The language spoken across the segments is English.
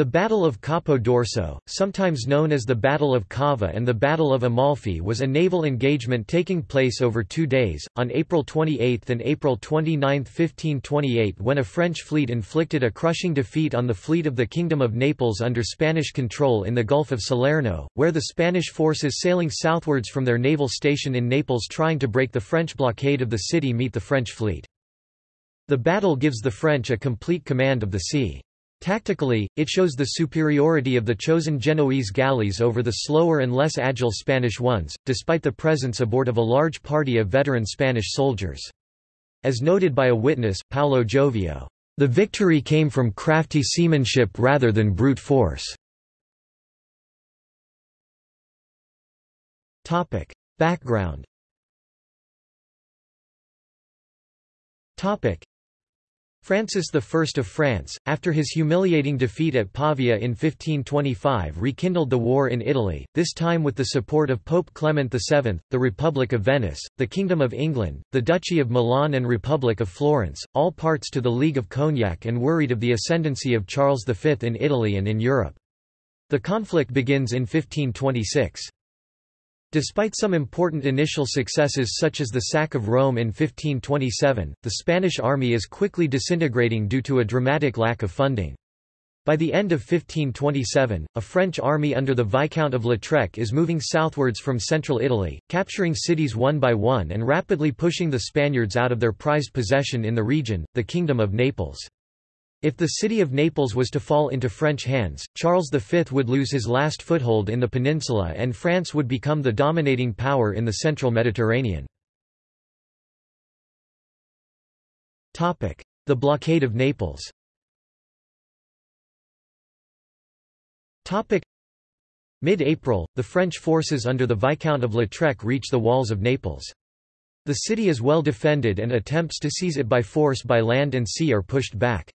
The Battle of Capo d'Orso, sometimes known as the Battle of Cava and the Battle of Amalfi was a naval engagement taking place over two days, on April 28 and April 29, 1528 when a French fleet inflicted a crushing defeat on the fleet of the Kingdom of Naples under Spanish control in the Gulf of Salerno, where the Spanish forces sailing southwards from their naval station in Naples trying to break the French blockade of the city meet the French fleet. The battle gives the French a complete command of the sea. Tactically, it shows the superiority of the chosen Genoese galleys over the slower and less agile Spanish ones, despite the presence aboard of a large party of veteran Spanish soldiers. As noted by a witness, Paolo Giovio, "...the victory came from crafty seamanship rather than brute force." Background Francis I of France, after his humiliating defeat at Pavia in 1525 rekindled the war in Italy, this time with the support of Pope Clement VII, the Republic of Venice, the Kingdom of England, the Duchy of Milan and Republic of Florence, all parts to the League of Cognac and worried of the ascendancy of Charles V in Italy and in Europe. The conflict begins in 1526. Despite some important initial successes such as the sack of Rome in 1527, the Spanish army is quickly disintegrating due to a dramatic lack of funding. By the end of 1527, a French army under the Viscount of Lautrec is moving southwards from central Italy, capturing cities one by one and rapidly pushing the Spaniards out of their prized possession in the region, the Kingdom of Naples. If the city of Naples was to fall into French hands, Charles V would lose his last foothold in the peninsula and France would become the dominating power in the central Mediterranean. The blockade of Naples Mid-April, the French forces under the Viscount of Lautrec reach the walls of Naples. The city is well defended and attempts to seize it by force by land and sea are pushed back.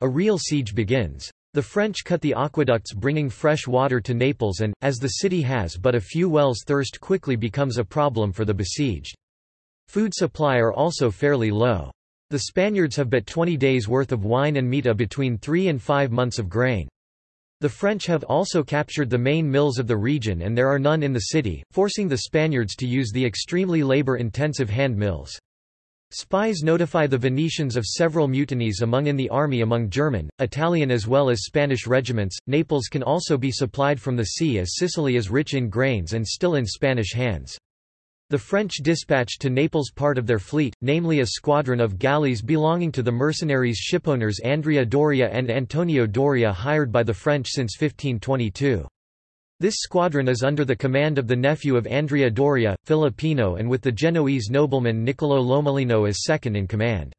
A real siege begins. The French cut the aqueducts bringing fresh water to Naples and, as the city has but a few wells thirst quickly becomes a problem for the besieged. Food supply are also fairly low. The Spaniards have but 20 days' worth of wine and meat between three and five months of grain. The French have also captured the main mills of the region and there are none in the city, forcing the Spaniards to use the extremely labor-intensive hand mills. Spies notify the Venetians of several mutinies among in the army among German, Italian as well as Spanish regiments. Naples can also be supplied from the sea as Sicily is rich in grains and still in Spanish hands. The French dispatched to Naples part of their fleet, namely a squadron of galleys belonging to the mercenaries shipowners Andrea Doria and Antonio Doria hired by the French since 1522. This squadron is under the command of the nephew of Andrea Doria, Filippino and with the Genoese nobleman Niccolò Lomellino as second in command.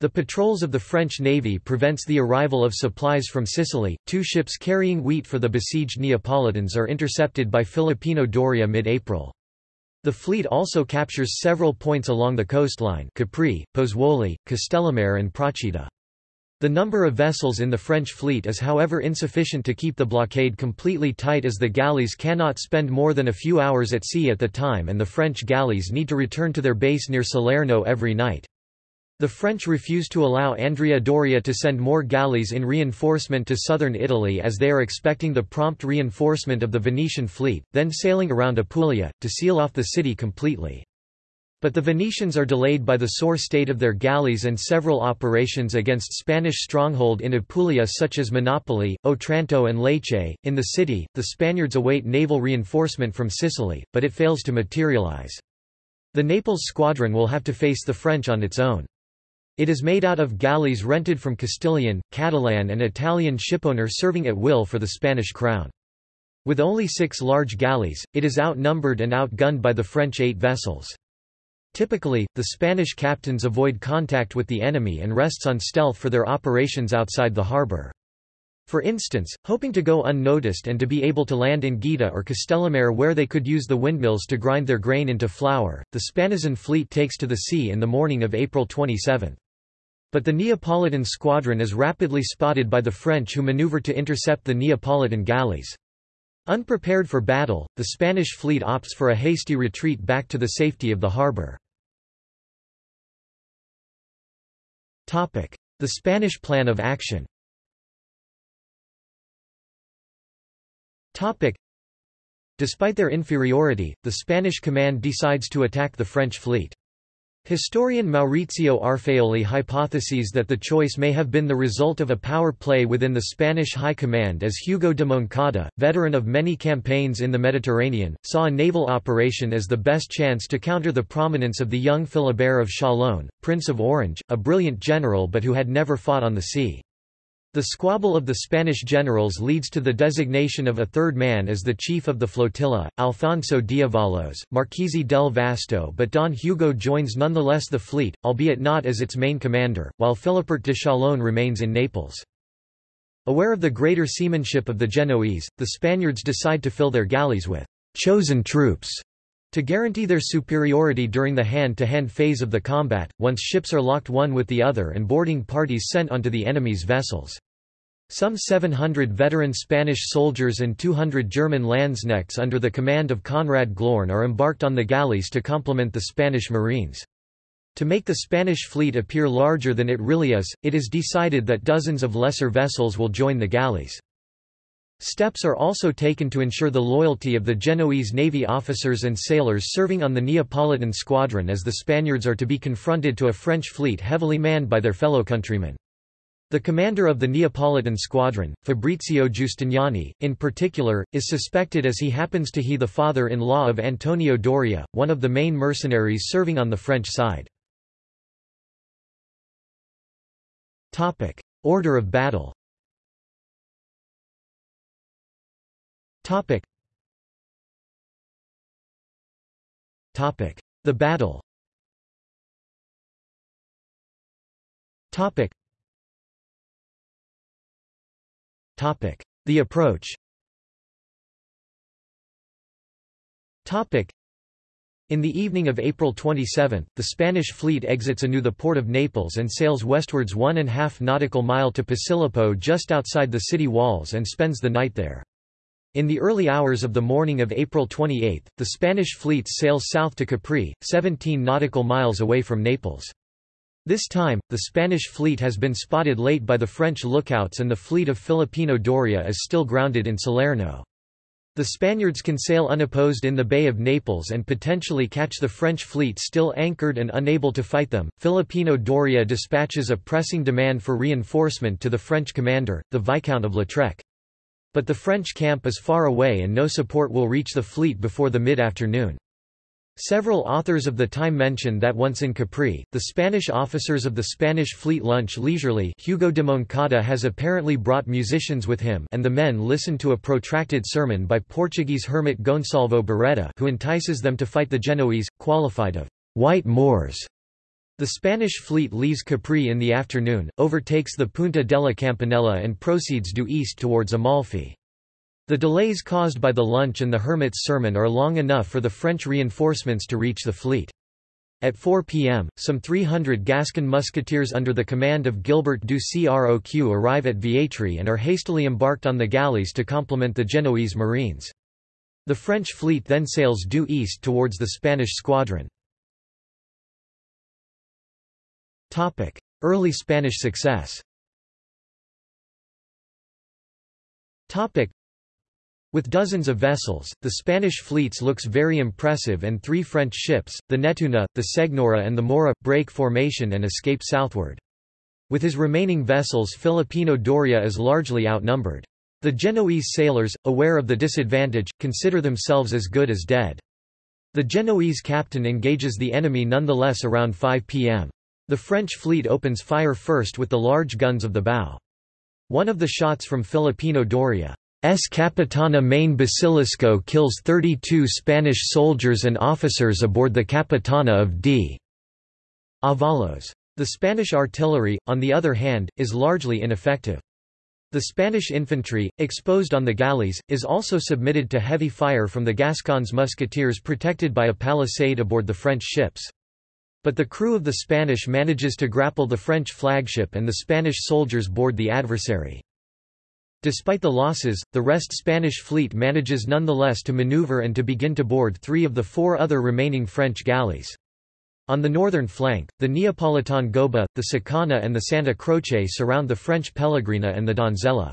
The patrols of the French navy prevents the arrival of supplies from Sicily. Two ships carrying wheat for the besieged Neapolitans are intercepted by Filippino Doria mid-April. The fleet also captures several points along the coastline Capri, Pozzuoli, Castellammare and Procida. The number of vessels in the French fleet is however insufficient to keep the blockade completely tight as the galleys cannot spend more than a few hours at sea at the time and the French galleys need to return to their base near Salerno every night. The French refuse to allow Andrea Doria to send more galleys in reinforcement to southern Italy as they are expecting the prompt reinforcement of the Venetian fleet, then sailing around Apulia, to seal off the city completely. But the Venetians are delayed by the sore state of their galleys and several operations against Spanish stronghold in Apulia such as Monopoli, Otranto and Lecce. In the city, the Spaniards await naval reinforcement from Sicily, but it fails to materialize. The Naples squadron will have to face the French on its own. It is made out of galleys rented from Castilian, Catalan and Italian shipowner serving at will for the Spanish crown. With only six large galleys, it is outnumbered and outgunned by the French eight vessels. Typically, the Spanish captains avoid contact with the enemy and rests on stealth for their operations outside the harbor. For instance, hoping to go unnoticed and to be able to land in Gaeta or Castellammare where they could use the windmills to grind their grain into flour, the Spanazan fleet takes to the sea in the morning of April 27. But the Neapolitan squadron is rapidly spotted by the French who maneuver to intercept the Neapolitan galleys. Unprepared for battle, the Spanish fleet opts for a hasty retreat back to the safety of the harbor. The Spanish Plan of Action. Despite their inferiority, the Spanish command decides to attack the French fleet. Historian Maurizio Arfaioli hypotheses that the choice may have been the result of a power play within the Spanish High Command as Hugo de Moncada, veteran of many campaigns in the Mediterranean, saw a naval operation as the best chance to counter the prominence of the young Philibert of Chalon, Prince of Orange, a brilliant general but who had never fought on the sea. The squabble of the Spanish generals leads to the designation of a third man as the chief of the flotilla, Alfonso d'Avalos, Marchese del Vasto but Don Hugo joins nonetheless the fleet, albeit not as its main commander, while Philibert de Chalon remains in Naples. Aware of the greater seamanship of the Genoese, the Spaniards decide to fill their galleys with «chosen troops» to guarantee their superiority during the hand-to-hand -hand phase of the combat, once ships are locked one with the other and boarding parties sent onto the enemy's vessels. Some 700 veteran Spanish soldiers and 200 German Landsknechts under the command of Conrad Glorn are embarked on the galleys to complement the Spanish marines. To make the Spanish fleet appear larger than it really is, it is decided that dozens of lesser vessels will join the galleys. Steps are also taken to ensure the loyalty of the Genoese navy officers and sailors serving on the Neapolitan squadron as the Spaniards are to be confronted to a French fleet heavily manned by their fellow countrymen. The commander of the Neapolitan squadron, Fabrizio Giustiniani, in particular, is suspected as he happens to he the father-in-law of Antonio Doria, one of the main mercenaries serving on the French side. Order of battle Topic. Topic. The battle Topic. Topic. The approach Topic. In the evening of April 27, the Spanish fleet exits anew the port of Naples and sails westwards one and a half nautical mile to Posillipo just outside the city walls and spends the night there. In the early hours of the morning of April 28, the Spanish fleet sails south to Capri, 17 nautical miles away from Naples. This time, the Spanish fleet has been spotted late by the French lookouts and the fleet of Filippino Doria is still grounded in Salerno. The Spaniards can sail unopposed in the Bay of Naples and potentially catch the French fleet still anchored and unable to fight them. Filippino Doria dispatches a pressing demand for reinforcement to the French commander, the Viscount of Lautrec. But the French camp is far away and no support will reach the fleet before the mid-afternoon. Several authors of the time mention that once in Capri, the Spanish officers of the Spanish fleet lunch leisurely Hugo de Moncada has apparently brought musicians with him and the men listen to a protracted sermon by Portuguese hermit Gonçalvo Beretta who entices them to fight the Genoese, qualified of white Moors. The Spanish fleet leaves Capri in the afternoon, overtakes the Punta della Campanella and proceeds due east towards Amalfi. The delays caused by the lunch and the hermit's sermon are long enough for the French reinforcements to reach the fleet. At 4 p.m., some 300 Gascon musketeers under the command of Gilbert du Croq arrive at Vietri and are hastily embarked on the galleys to complement the Genoese marines. The French fleet then sails due east towards the Spanish squadron. Topic: Early Spanish success. Topic: With dozens of vessels, the Spanish fleets looks very impressive and three French ships, the Netuna, the Segnora and the Mora, break formation and escape southward. With his remaining vessels Filippino Doria is largely outnumbered. The Genoese sailors, aware of the disadvantage, consider themselves as good as dead. The Genoese captain engages the enemy nonetheless around 5 p.m. The French fleet opens fire first with the large guns of the bow. One of the shots from Filippino Doria S. Capitana Main Basilisco kills 32 Spanish soldiers and officers aboard the Capitana of D. Avalos. The Spanish artillery, on the other hand, is largely ineffective. The Spanish infantry, exposed on the galleys, is also submitted to heavy fire from the Gascons musketeers protected by a palisade aboard the French ships. But the crew of the Spanish manages to grapple the French flagship and the Spanish soldiers board the adversary. Despite the losses, the rest Spanish fleet manages nonetheless to maneuver and to begin to board three of the four other remaining French galleys. On the northern flank, the Neapolitan Goba, the Sicana and the Santa Croce surround the French Pellegrina and the Donzella.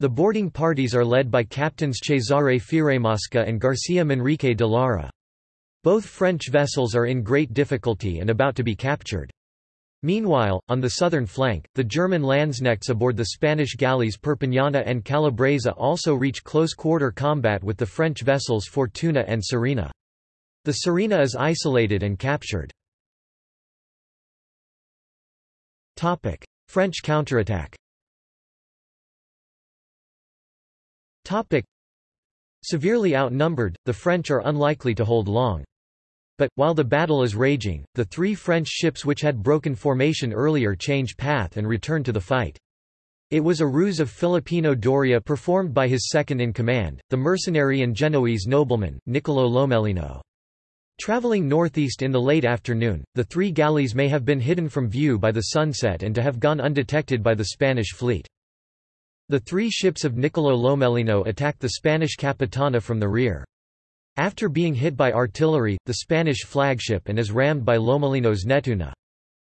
The boarding parties are led by captains Cesare Fieramosca and Garcia Manrique de Lara. Both French vessels are in great difficulty and about to be captured. Meanwhile, on the southern flank, the German Landsknechts aboard the Spanish galleys Perpiñana and Calabresa also reach close-quarter combat with the French vessels Fortuna and Serena. The Serena is isolated and captured. French counterattack Severely outnumbered, the French are unlikely to hold long. But, while the battle is raging, the three French ships which had broken formation earlier change path and return to the fight. It was a ruse of Filippino Doria performed by his second-in-command, the mercenary and Genoese nobleman, Niccolò Lomellino. Traveling northeast in the late afternoon, the three galleys may have been hidden from view by the sunset and to have gone undetected by the Spanish fleet. The three ships of Niccolò Lomellino attacked the Spanish Capitana from the rear. After being hit by artillery, the Spanish flagship and is rammed by Lomellino's Netuna.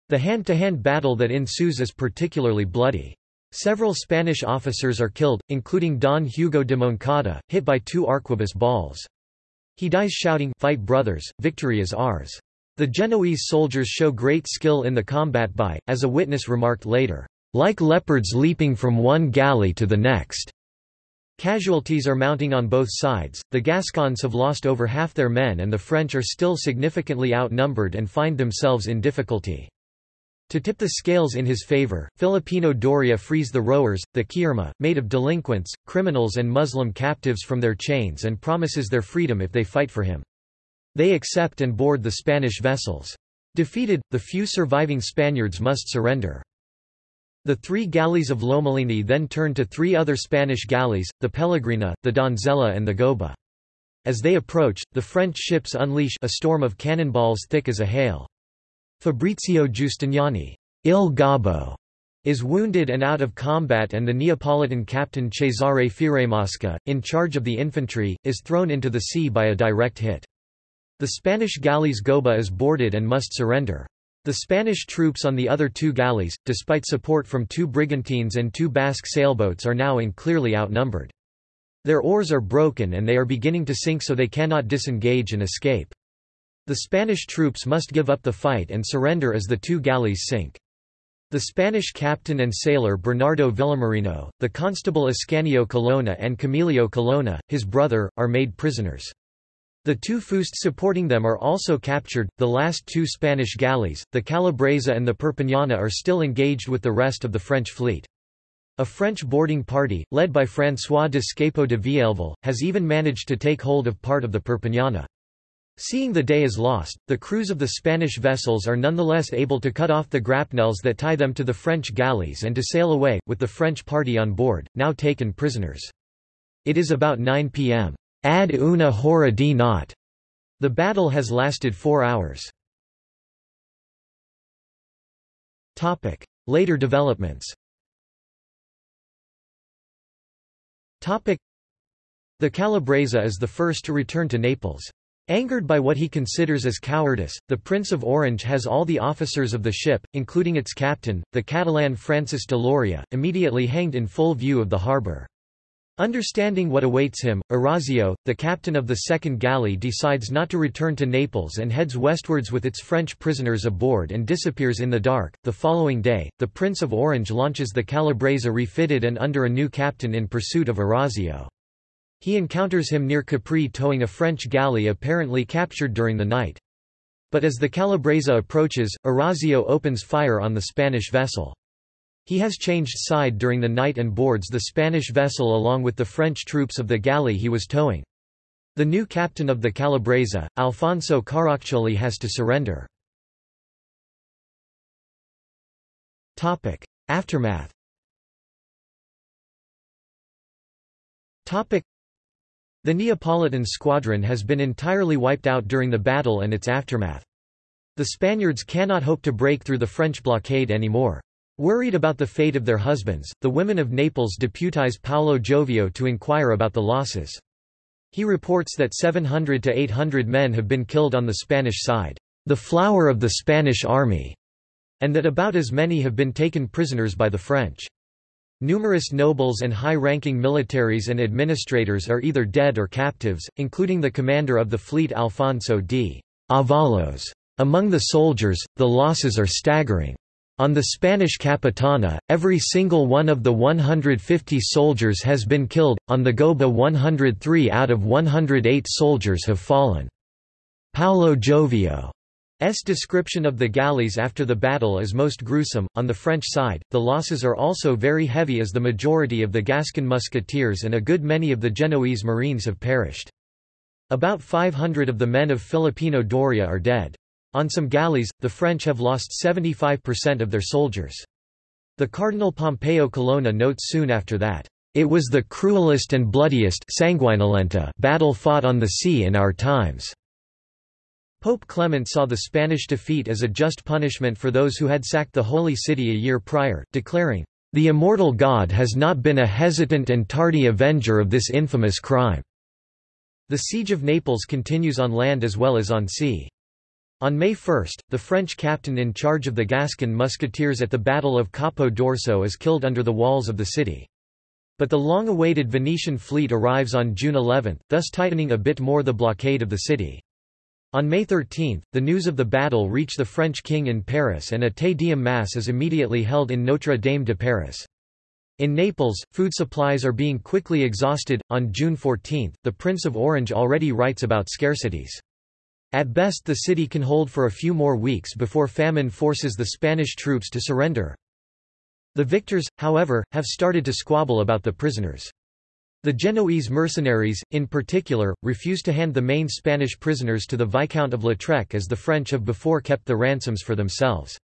The hand-to-hand -hand battle that ensues is particularly bloody. Several Spanish officers are killed, including Don Hugo de Moncada, hit by two arquebus balls. He dies shouting, Fight brothers, victory is ours. The Genoese soldiers show great skill in the combat by, as a witness remarked later, like leopards leaping from one galley to the next. Casualties are mounting on both sides, the Gascons have lost over half their men and the French are still significantly outnumbered and find themselves in difficulty. To tip the scales in his favor, Filippino Doria frees the rowers, the ciurma, made of delinquents, criminals and Muslim captives from their chains and promises their freedom if they fight for him. They accept and board the Spanish vessels. Defeated, the few surviving Spaniards must surrender. The three galleys of Lomellini then turned to three other Spanish galleys, the Pellegrina, the Donzella and the Goba. As they approach, the French ships unleash a storm of cannonballs thick as a hail. Fabrizio Giustiniani, Il Gobbo, is wounded and out of combat and the Neapolitan captain Cesare Fieramosca, in charge of the infantry, is thrown into the sea by a direct hit. The Spanish galley's Goba is boarded and must surrender. The Spanish troops on the other two galleys, despite support from two brigantines and two Basque sailboats are now in clearly outnumbered. Their oars are broken and they are beginning to sink so they cannot disengage and escape. The Spanish troops must give up the fight and surrender as the two galleys sink. The Spanish captain and sailor Bernardo Villamarino, the constable Ascanio Colonna and Camillo Colonna, his brother, are made prisoners. The two fusts supporting them are also captured. The last two Spanish galleys, the Calabresa and the Perpiñana, are still engaged with the rest of the French fleet. A French boarding party, led by François de Scapo de Vielville, has even managed to take hold of part of the Perpiñana. Seeing the day is lost, the crews of the Spanish vessels are nonetheless able to cut off the grapnels that tie them to the French galleys and to sail away, with the French party on board, now taken prisoners. It is about 9 p.m. Ad una hora di not. The battle has lasted four hours. Topic. Later developments Topic. The Calabresa is the first to return to Naples. Angered by what he considers as cowardice, the Prince of Orange has all the officers of the ship, including its captain, the Catalan Francis de Loria, immediately hanged in full view of the harbour. Understanding what awaits him, Orazio, the captain of the second galley decides not to return to Naples and heads westwards with its French prisoners aboard and disappears in the dark. The following day, the Prince of Orange launches the Calabresa refitted and under a new captain in pursuit of Orazio. He encounters him near Capri towing a French galley apparently captured during the night. But as the Calabresa approaches, Orazio opens fire on the Spanish vessel. He has changed side during the night and boards the Spanish vessel along with the French troops of the galley he was towing. The new captain of the Calabresa, Alfonso Caraccioli has to surrender. Aftermath The Neapolitan squadron has been entirely wiped out during the battle and its aftermath. The Spaniards cannot hope to break through the French blockade anymore. Worried about the fate of their husbands, the women of Naples deputize Paolo Giovio to inquire about the losses. He reports that 700 to 800 men have been killed on the Spanish side, the flower of the Spanish army, and that about as many have been taken prisoners by the French. Numerous nobles and high-ranking militaries and administrators are either dead or captives, including the commander of the fleet Alfonso d. Avalos. Among the soldiers, the losses are staggering. On the Spanish Capitana, every single one of the 150 soldiers has been killed, on the Goba 103 out of 108 soldiers have fallen. Paolo Giovio S description of the galleys after the battle is most gruesome. On the French side, the losses are also very heavy as the majority of the Gascon musketeers and a good many of the Genoese marines have perished. About 500 of the men of Filippino Doria are dead. On some galleys, the French have lost 75% of their soldiers. The Cardinal Pompeo Colonna notes soon after that, "...it was the cruelest and bloodiest battle fought on the sea in our times." Pope Clement saw the Spanish defeat as a just punishment for those who had sacked the Holy City a year prior, declaring, "...the immortal God has not been a hesitant and tardy avenger of this infamous crime." The siege of Naples continues on land as well as on sea. On May 1, the French captain in charge of the Gascon musketeers at the Battle of Capo d'Orso is killed under the walls of the city. But the long-awaited Venetian fleet arrives on June 11, thus tightening a bit more the blockade of the city. On May 13, the news of the battle reached the French king in Paris and a Te Deum Mass is immediately held in Notre Dame de Paris. In Naples, food supplies are being quickly exhausted. On June 14, the Prince of Orange already writes about scarcities. At best the city can hold for a few more weeks before famine forces the Spanish troops to surrender. The victors, however, have started to squabble about the prisoners. The Genoese mercenaries, in particular, refuse to hand the main Spanish prisoners to the Viscount of Lautrec as the French have before kept the ransoms for themselves.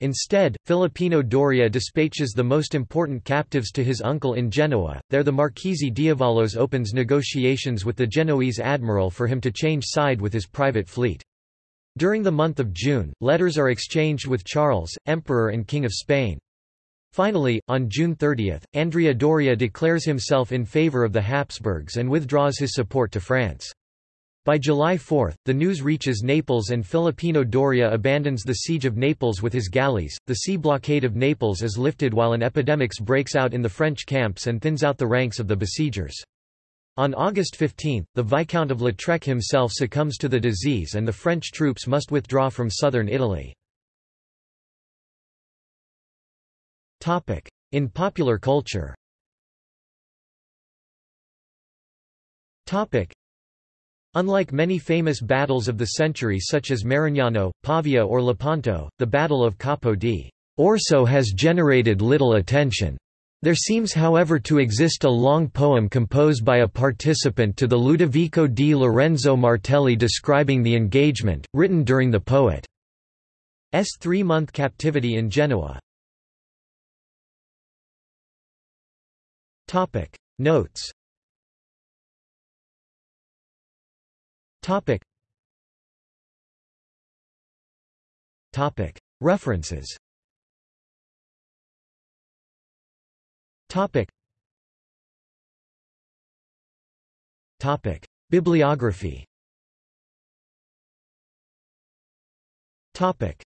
Instead, Filippino Doria dispatches the most important captives to his uncle in Genoa. There the Marchese d'Avalos opens negotiations with the Genoese admiral for him to change side with his private fleet. During the month of June, letters are exchanged with Charles, Emperor and King of Spain. Finally, on June 30, Andrea Doria declares himself in favour of the Habsburgs and withdraws his support to France. By July 4, the news reaches Naples and Filippino Doria abandons the siege of Naples with his galleys. The sea blockade of Naples is lifted while an epidemic breaks out in the French camps and thins out the ranks of the besiegers. On August 15, the Viscount of Lautrec himself succumbs to the disease and the French troops must withdraw from southern Italy. In popular culture Unlike many famous battles of the century such as Marignano, Pavia or Lepanto, the Battle of Capo di Orso has generated little attention. There seems however to exist a long poem composed by a participant to the Ludovico di Lorenzo Martelli describing the engagement, written during the poet's three-month captivity in Genoa. Notes Topic. Topic. References. Topic. Topic. Bibliography. Topic.